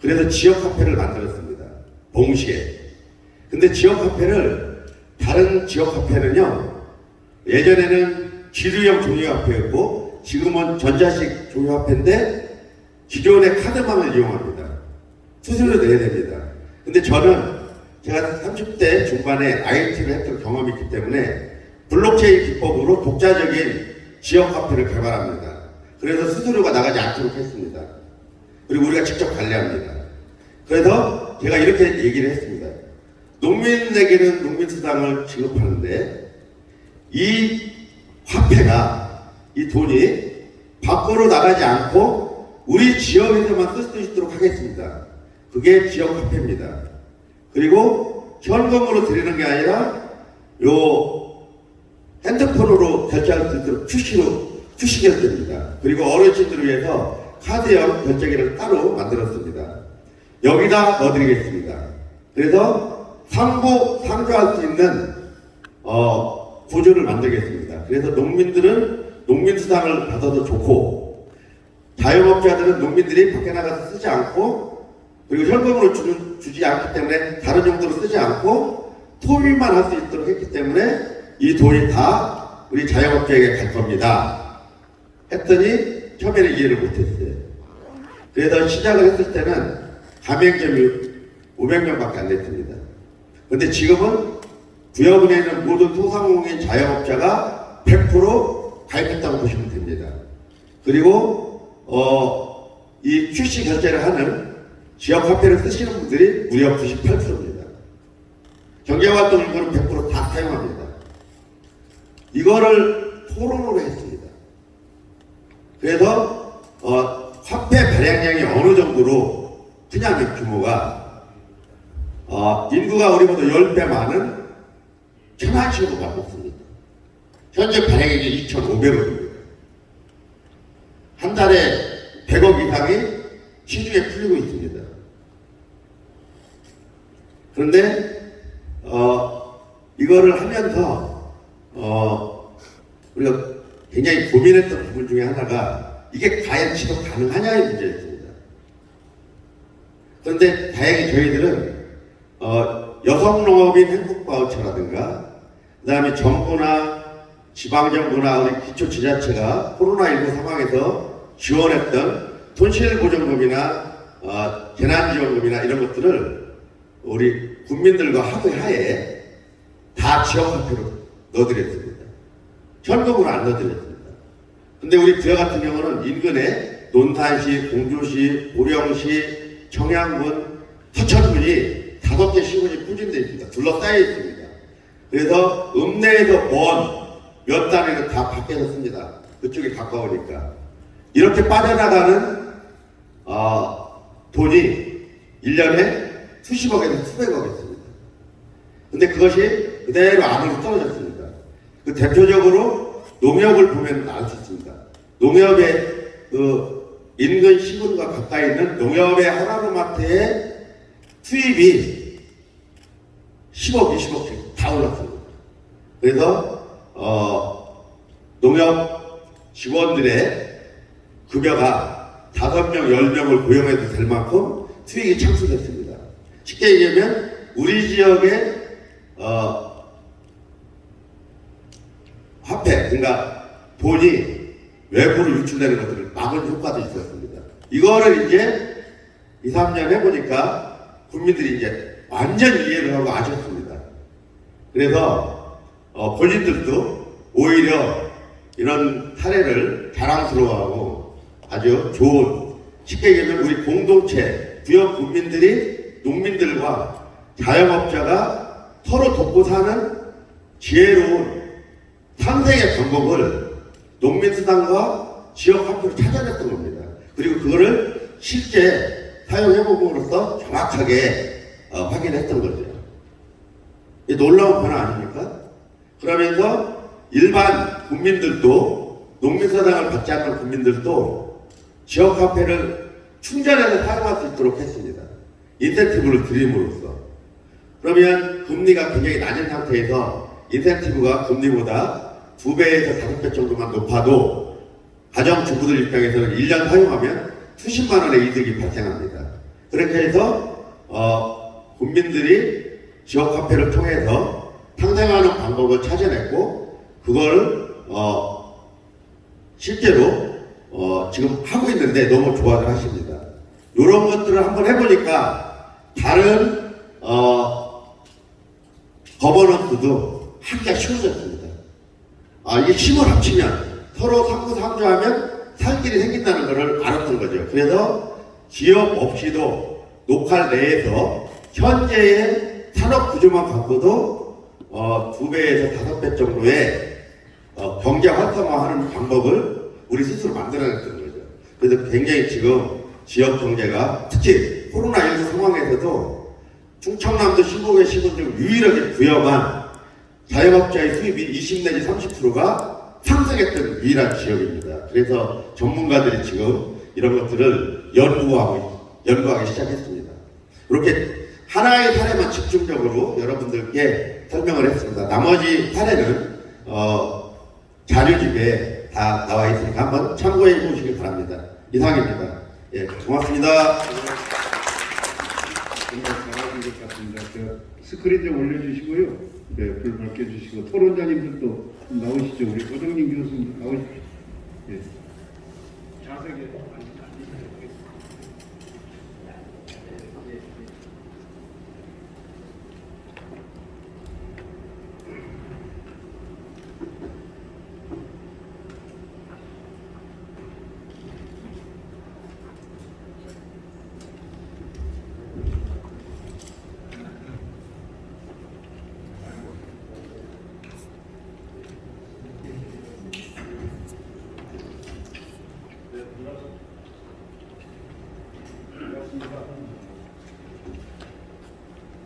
그래서 지역화폐를 만들었습니다. 동시에. 근데 지역화폐를 다른 지역화폐는요. 예전에는 지류형 종이화폐였고 지금은 전자식 종이화폐인데 기존의 카드만을 이용합니다. 수수료 내야 됩니다. 근데 저는 제가 30대 중반에 IT를 했던 경험이 있기 때문에 블록체인 기법으로 독자적인 지역 카페를 개발합니다. 그래서 수수료가 나가지 않도록 했습니다. 그리고 우리가 직접 관리합니다. 그래서 제가 이렇게 얘기를 했습니다. 농민에게는 농민수당을 지급하는데 이 화폐가 이 돈이 밖으로 나가지 않고 우리 지역에서만 쓸 수 있도록 하겠습니다. 그게 지역 화폐입니다. 그리고 현금으로 드리는 게 아니라 요 핸드폰으로 결제할 수 있도록 출시로 출시 결제입니다. 그리고 어르신들을 위해서 카드형 결제기를 따로 만들었습니다. 여기다 넣어드리겠습니다. 그래서 상부 상조할 수 있는 어, 구조를 만들겠습니다. 그래서 농민들은 농민수당을 받아도 좋고 자영업자들은 농민들이 밖에 나가서 쓰지 않고 그리고 현금으로 주는, 주지 않기 때문에 다른 용도로 쓰지 않고 토미만 할 수 있도록 했기 때문에 이 돈이 다 우리 자영업자에게 갈 겁니다. 했더니 처음에는 이해를 못했어요. 그래서 시작을 했을 때는 가맹점이 500명밖에 안 됐습니다. 근데 지금은 구역은에 있는 모든 소상공인 자영업자가 100% 가입했다고 보시면 됩니다. 그리고 어, 이 출시 결제를 하는 지역 화폐를 쓰시는 분들이 무려 98%입니다. 경제활동 일부는 100%다 사용합니다. 이거를 토론으로 했습니다. 그래서 어, 화폐 발행량이 어느 정도로 그냥 규모가 어, 인구가 우리보다 10배 많은 천안시로 바꿨습니다. 현재 발행액이 2,500억입니다. 한 달에 100억 이상이 시중에 풀리고 있습니다. 그런데 어, 이거를 하면서 어, 우리가 굉장히 고민했던 부분 중에 하나가 이게 과연 지속 가능하냐의 문제였습니다. 그런데 다행히 저희들은 어, 여성농업인 행복바우처라든가 그 다음에 정부나 지방정부나 기초지자체가 코로나19 상황에서 지원했던 손실보전금이나 어, 재난지원금이나 이런 것들을 우리 국민들과 합의하에 다 지역화폐로 넣어드렸습니다. 현금으로 안 넣어드렸습니다. 근데 우리 부여 같은 경우는 인근에 논산시, 공주시, 보령시, 청양군, 서천군이 다섯 개 시군이 부진되어 있습니다. 둘러싸여 있습니다. 그래서 읍내에서 먼몇 단위는 다 밖에서 씁니다. 그쪽에 가까우니까. 이렇게 빠져나가는 어, 돈이 1년에 수십억에서 수백억이었습니다. 근데 그것이 그대로 안으로 떨어졌습니다. 그 대표적으로 농협을 보면 알 수 있습니다. 농협의 그 인근 시군과 가까이 있는 농협의 하나로마트의 수입이 10억, 20억씩 다 올랐습니다. 그래서 어, 농협 직원들의 급여가 5명, 10명을 고용해도 될 만큼 수익이 창출됐습니다. 쉽게 얘기하면 우리 지역의 어, 화폐, 그러니까 돈이 외부로 유출되는 것들을 막은 효과도 있었습니다. 이거를 이제 2, 3년 해보니까 국민들이 이제 완전 이해를 하고 아셨습니다. 그래서 어, 본인들도 오히려 이런 사례를 자랑스러워하고 아주 좋은 쉽게 얘기하면 우리 공동체 부역 국민들이 농민들과 자영업자가 서로 돕고 사는 지혜로운 상생의 방법을 농민수당과 지역화폐로 찾아냈던 겁니다. 그리고 그거를 실제 사용해봄으로써 정확하게 어, 확인했던 거죠. 이 놀라운 변화 아닙니까? 그러면서 일반 국민들도 농민사당을 받지 않는 국민들도 지역 화폐를 충전해서 사용할 수 있도록 했습니다. 인센티브를 드림으로써. 그러면 금리가 굉장히 낮은 상태에서 인센티브가 금리보다 두 배에서 다섯 배 정도만 높아도 가정주부들 입장에서는 1년 사용하면 수십만 원의 이득이 발생합니다. 그렇게 해서 어, 국민들이 지역화폐를 통해서 상생하는 방법을 찾아냈고 그걸 어, 실제로 어, 지금 하고 있는데 너무 좋아들 하십니다. 이런 것들을 한번 해보니까 다른 어, 거버넌스도 하기가 쉬워졌습니다. 아, 이게 힘을 합치면 서로 상부상조하면 살 길이 생긴다는 것을 알았던 거죠. 그래서 지역 없이도 로컬 내에서 현재의 산업 구조만 갖고도 어, 두 배에서 다섯 배 정도의 어, 경제 활성화하는 방법을 우리 스스로 만들어냈던 거죠. 그래서 굉장히 지금 지역 경제가 특히 코로나19 상황에서도 충청남도 15개 시군 중 유일하게 부여만 자영업자의 수입이 20 내지 30%가 상승했던 유일한 지역입니다. 그래서 전문가들이 지금 이런 것들을 연구하고 연구하기 시작했습니다. 이렇게 하나의 사례만 집중적으로 여러분들께 설명을 했습니다. 나머지 사례는 어, 자료집에 다 나와 있으니까 한번 참고해 보시기 바랍니다. 이상입니다. 예, 고맙습니다. 저 스크린 좀 올려주시고요. 네, 불 밝혀주시고 토론자님들도 좀 나오시죠. 우리 고정님 교수님 나오십시오. 예. 자세하게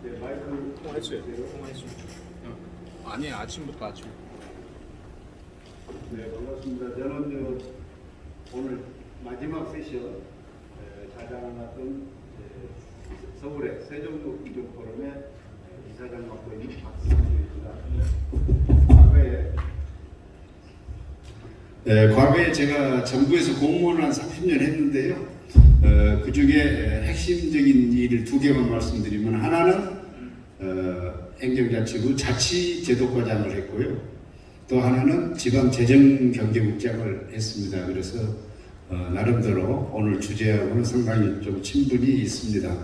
네, 마이크 통화했어요. 통화했어요. 어. 아니 아침부터 아침. 네, 반갑습니다. 저는 저 오늘 마지막 세션 에, 자장을 맡은 에, 서울의 세종로 기존 포럼의 에, 이사장 맡고 있는 박승주입니다. 과거에 네, 과거에 제가 정부에서 공무원을 한 30년 했는데요. 어, 그 중에 핵심적인 일을 두 개만 말씀드리면 하나는 어, 행정자치부 자치제도과장을 했고요. 또 하나는 지방재정경제국장을 했습니다. 그래서 어, 나름대로 오늘 주제하고는 상당히 좀 친분이 있습니다.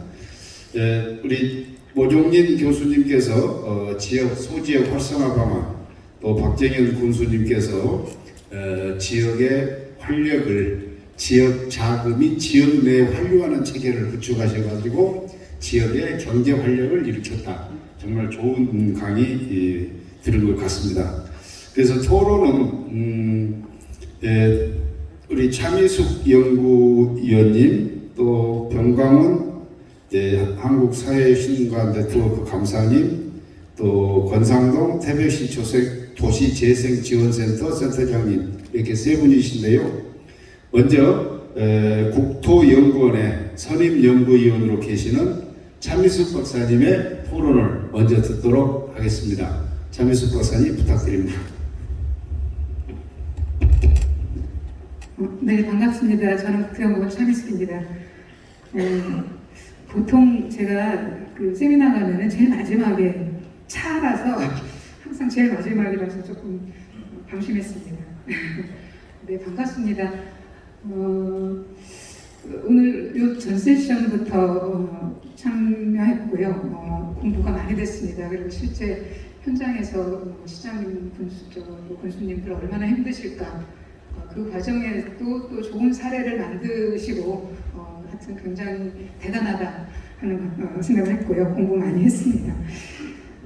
에, 우리 모종린 교수님께서 어, 지역 소지역 활성화 방안, 또 박정현 군수님께서 어, 지역의 활력을 지역 자금이 지역 내에 활류하는 체계를 구축하셔가지고 지역의 경제 활력을 일으켰다. 정말 좋은 강의 이, 들은 것 같습니다. 그래서 토론은 음, 예, 우리 차미숙 연구위원님 또 병광훈 예, 한국사회신과 네트워크 감사님 또 권상동 태백시 조색 도시재생지원센터 센터장님 이렇게 세 분이신데요. 먼저 에, 국토연구원의 선임연구위원으로 계시는 차미숙 박사님의 토론을 먼저 듣도록 하겠습니다. 차미숙 박사님 부탁드립니다. 어, 네, 반갑습니다. 저는 국토연구원 차미숙입니다. 어, 보통 제가 그 세미나 가면은 제일 마지막에 차라서 항상 제일 마지막이라서 조금 방심했습니다. *laughs* 네, 반갑습니다. 어, 오늘 요전 세션부터 어, 참여했고요. 어, 공부가 많이 됐습니다. 그리고 실제 현장에서 어, 시장님, 군수, 저, 또 군수님들 얼마나 힘드실까 어, 그 과정에 또, 또 좋은 사례를 만드시고 어, 하여튼 굉장히 대단하다 하는 어, 생각을 했고요. 공부 많이 했습니다.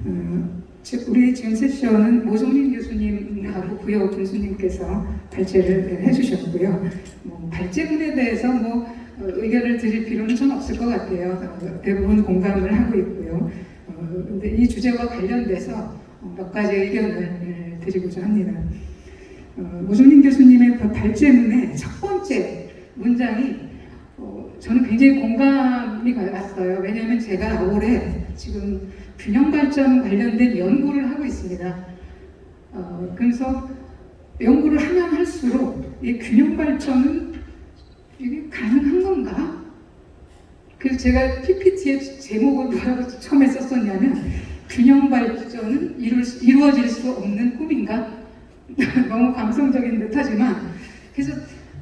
어, 즉, 우리 지금 세션은 모종린 교수님하고 부여 군수님께서 발제를 해주셨고요. 뭐 발제문에 대해서 뭐 어, 의견을 드릴 필요는 전 없을 것 같아요. 어, 대부분 공감을 하고 있고요. 어, 근데 이 주제와 관련돼서 어, 몇 가지 의견을 예, 드리고자 합니다. 어, 오종민 교수님의 그 발제문의 첫 번째 문장이 어, 저는 굉장히 공감이 갔어요. 왜냐하면 제가 올해 지금 균형 발전 관련된 연구를 하고 있습니다. 어, 그래서 연구를 하면 할수록 이 균형 발전은 이게 가능한 건가? 그래서 제가 PPT의 제목을 뭐라고 처음에 썼었냐면 균형 발전은 이룰, 수- 이루어질 수 없는 꿈인가? *laughs* 너무 감성적인 듯하지만 그래서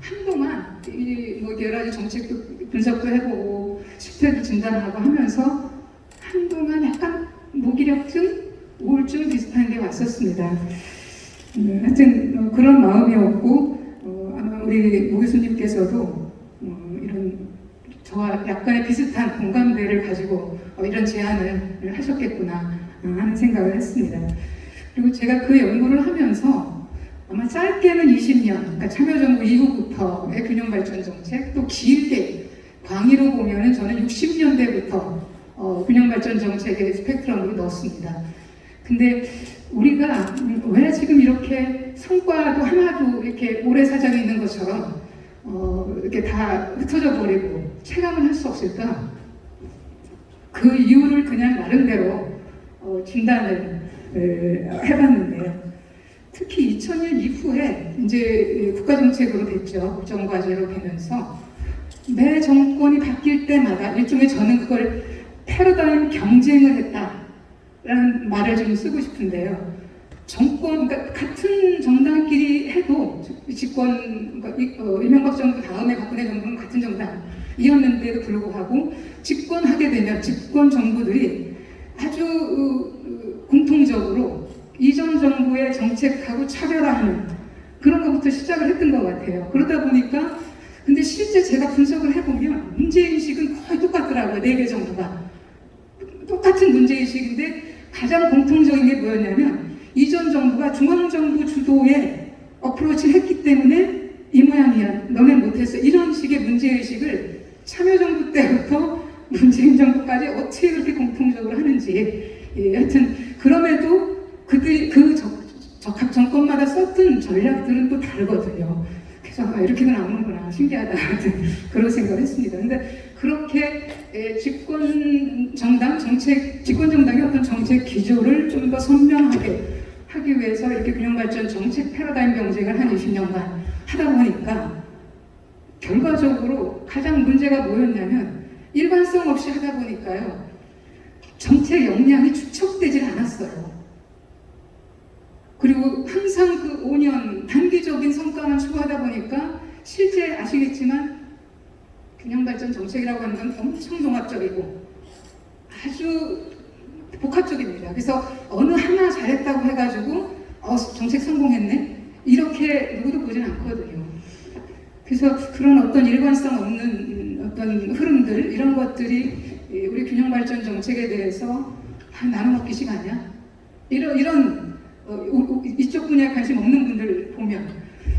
한동안 이 뭐 여러 가지 정책도 분석도 해보고 실태도 진단하고 하면서 한동안 약간 무기력증, 우울증 비슷한 게 왔었습니다. 음, 하여튼 어, 그런 마음이었고 어, 아마 우리 모 교수님께서도 어, 이런 저와 약간의 비슷한 공감대를 가지고 어, 이런 제안을 하셨겠구나 어, 하는 생각을 했습니다. 그리고 제가 그 연구를 하면서 아마 짧게는 20년, 그러니까 참여정부 이후부터의 균형발전 정책, 또 길게 광의로 보면 은 저는 60년대부터 어, 균형발전 정책의 스펙트럼으로 넣었습니다. 근데 우리가 음, 왜 지금 이렇게 성과도 하나도 이렇게 모래사장에 있는 것처럼 어, 이렇게 다 흩어져 버리고 체감을 할 수 없을까? 그 이유를 그냥 나름대로 어, 진단을 에, 해봤는데요. 특히 2000년 이후에 이제 국가정책으로 됐죠. 국정과제로 되면서 매 정권이 바뀔 때마다 일종의 저는 그걸 패러다임 경쟁을 했다라는 말을 좀 쓰고 싶은데요. 정권, 그러니까 같은 정당끼리 해도 집권, 그러니까 이- 어, 이명박 정부 다음에 박근혜 정부는 같은 정당이었는데도 불구하고 집권하게 되면 집권 정부들이 아주 어, 어, 공통적으로 이전 정부의 정책하고 차별화하는 그런 것부터 시작을 했던 것 같아요. 그러다 보니까 근데 실제 제가 분석을 해보면 문제인식은 거의 똑같더라고요. 네 개 정도가. 똑같은 문제인식인데 가장 공통적인 게 뭐였냐면 이전 정부가 중앙정부 주도의 어프로치를 했기 때문에 이 모양이야. 너네 못했어. 이런 식의 문제의식을 참여정부 때부터 *laughs* 문재인 정부까지 어떻게 그렇게 공통적으로 하는지. 예, 하여튼 그럼에도 그들 그 적, 적합 정권마다 썼던 전략들은 또 다르거든요. 그래서 아, 이렇게도 나오는구나 신기하다 *laughs* 하여튼 그런 생각을 했습니다. 근데 그렇게 에, 집권 정당 정책 집권 정당의 어떤 정책 기조를 좀 더 선명하게 하기 위해서 이렇게 균형발전 정책 패러다임 경쟁을 한 20년간 하다 보니까 결과적으로 가장 문제가 뭐였냐면 일관성 없이 하다 보니까요 정책 역량이 축적되질 않았어요. 그리고 항상 그 5년 단기적인 성과만 추구하다 보니까 실제 아시겠지만 균형발전 정책이라고 하는 건 엄청 종합적이고 아주 복합적입니다. 그래서 어느 하나 잘했다고 해가지고 어, 정책 성공했네 이렇게 누구도 보진 않거든요. 그래서 그런 어떤 일관성 없는 음, 어떤 흐름들 이런 것들이 이 우리 균형발전 정책에 대해서 아, 나는 먹기식 아니야? 이런 이런 어, 이쪽 분야에 관심 없는 분들 보면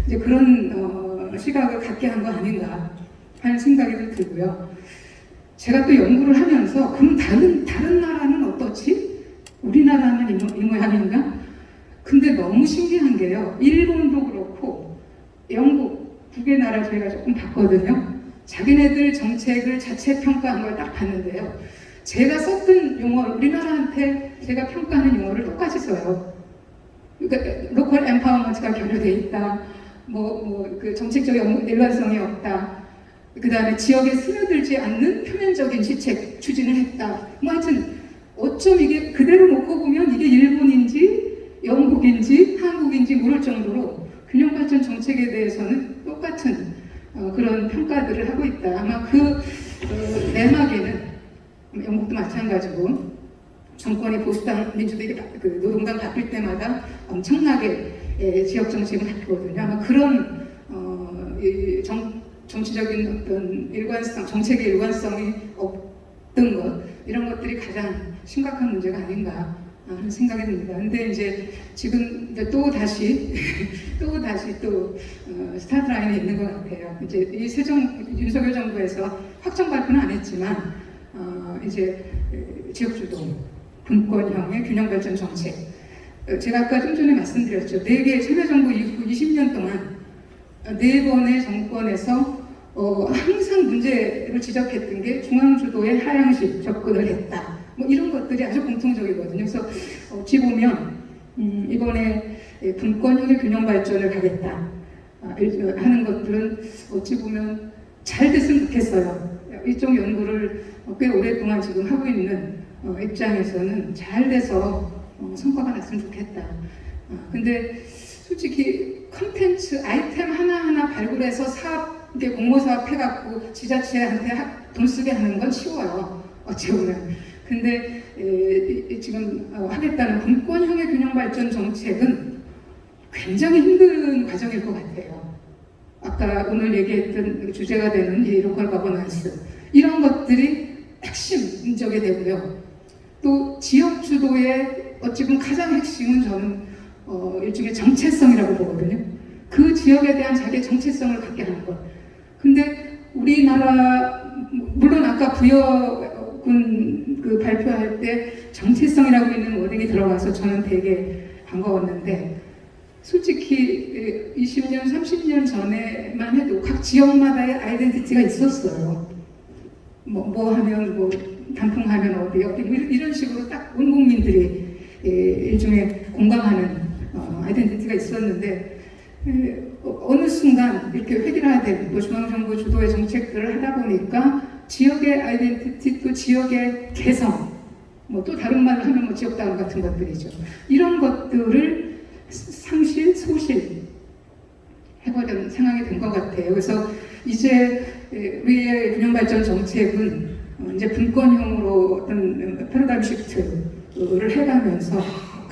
이제 그런 어, 시각을 갖게 한 거 아닌가 하는 생각이 들고요. 제가 또 연구를 하면서 그럼 다른 다른 나라는 어떻지? 우리나라는 이, 모- 이 모양인가? 근데 너무 신기한 게요. 일본도 그렇고 영국 두개 나라 저희가 조금 봤거든요. 자기네들 정책을 자체 평가한 걸 딱 봤는데요. 제가 썼던 용어, 우리나라한테 제가 평가하는 용어를 똑같이 써요. 그러니까 local empowerment가 결여돼 있다. 뭐, 뭐, 그 정책적 연- 일관성이 없다. 그 다음에 지역에 스며들지 않는 표면적인 시책 추진을 했다. 뭐 하여튼, 어쩜 이게 그대로 놓고 보면 이게 일본인지 영국인지 한국인지 모를 정도로 균형발전 정책에 대해서는 똑같은 어, 그런 평가들을 하고 있다. 아마 그 어, 내막에는 영국도 마찬가지고 정권이 보수당 민주당이 바- 그 노동당 바뀔 때마다 엄청나게 예, 지역 정책을 바꾸거든요. 아마 그런 어, 이 정, 정치적인 어떤 일관성, 정책의 일관성이 없던 것 이런 것들이 가장 심각한 문제가 아닌가 하는 생각이 듭니다. 근데 이제 지금 이제 또 다시 *laughs* 또 다시 또 어, 스타트 라인에 있는 것 같아요. 이제 이 세정 윤석열 정부에서 확정 발표는 안 했지만 어, 이제 에, 지역주도 분권형의 균형발전 정책. 어, 제가 아까 좀 전에 말씀드렸죠. 네개 참여정부 이후 20년 동안 어, 네 번의 정권에서 어, 항상 문제를 지적했던 게 중앙주도의 하향식 접근을 했다. 뭐 이런 것들이 아주 공통적이거든요. 그래서 어찌 보면 음, 이번에 예, 분권형의 균형 발전을 가겠다 아, 일- 하는 것들은 어찌 보면 잘 됐으면 좋겠어요. 이쪽 연구를 어, 꽤 오랫동안 지금 하고 있는 어, 입장에서는 잘 돼서 어, 성과가 났으면 좋겠다. 아, 근데 솔직히 컨텐츠 아이템 하나하나 발굴해서 사업, 이게 공모 사 업 해갖고 지자체한테 하- 돈 쓰게 하는 건 쉬워요. 어찌 보면. 근데 에, 지금 어, 하겠다는 분권형의 균형 발전 정책은 굉장히 힘든 과정일 것 같아요. 아까 오늘 얘기했던 주제가 되는 이 local governance 이런 것들이 핵심 인자가 되고요. 또 지역 주도의 어찌 보면 가장 핵심은 저는 어, 일종의 정체성이라고 보거든요. 그 지역에 대한 자기의 정체성을 갖게 하는 것. 근데 우리나라 물론 아까 부여군 그 발표할 때 정체성이라고 있는 wording이 들어가서 저는 되게 반가웠는데 솔직히 20년, 30년 전에만 해도 각 지역마다의 아이덴티티가 있었어요. 뭐, 뭐 하면 뭐 단풍하면 어디 어디 이런- 이런 식으로 딱 온 국민들이 예, 일종의 공감하는 어, 아이덴티티가 있었는데 에, 어, 어느 순간 이렇게 획일화된 또 중앙정부 주도의 정책들을 하다 보니까 지역의 아이덴티티 또 지역의 개성 뭐 또 다른 말로 하면 뭐 지역다운 같은 것들이죠. 이런 것들을 상실, 소실 해버리는 상황이 된 것 같아요. 그래서 이제 에, 우리의 균형발전 정책은 어, 이제 분권형으로 어떤 패러다임 시프트를 해가면서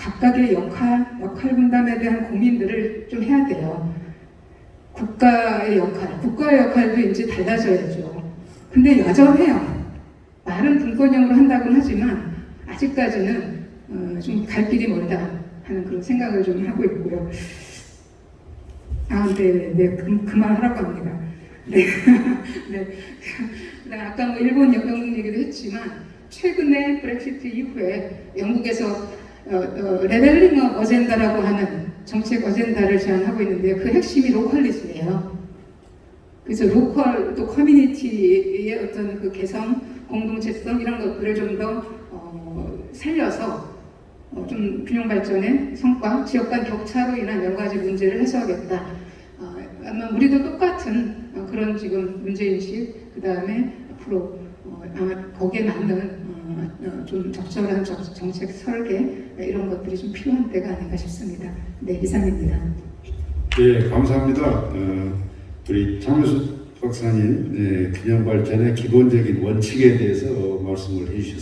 각각의 역할, 역할 분담에 대한 고민들을 좀 해야 돼요. 국가의 역할, 국가의 역할도 이제 달라져야죠. 근데 여전해요. 말은 분권형으로 한다고는 하지만 아직까지는 어, 좀갈 길이 멀다 하는 그런 생각을 좀 하고 있고요. 아, 네, 네, 그, 그만하라고 합니다. 네, *laughs* 네. 그다음 아까 뭐 일본 영국 얘기도 했지만 최근에 Brexit 이후에 영국에서 어, 어, leveling up agenda라고 하는 정책 agenda를 제안하고 있는데 그 핵심이 localism이에요. 그래서 로컬 또 커뮤니티의 어떤 그 개성, 공동체성 이런 것들을 좀더 어, 살려서 어, 좀 균형 발전의 성과, 지역 간 격차로 인한 여러 가지 문제를 해소하겠다. 어, 아마 우리도 똑같은 어, 그런 지금 문제인식, 그 다음에 앞으로 어, 아마 거기에 맞는 좀 적절한 정- 정책 설계 네, 이런 것들이 좀 필요한 때가 아닌가 싶습니다. 네, 이상입니다. 예, 감사합니다. 어, 우리 장효수 박사님 예, 균형 발전의 기본적인 원칙에 대해서 말씀을 해주셨습니다.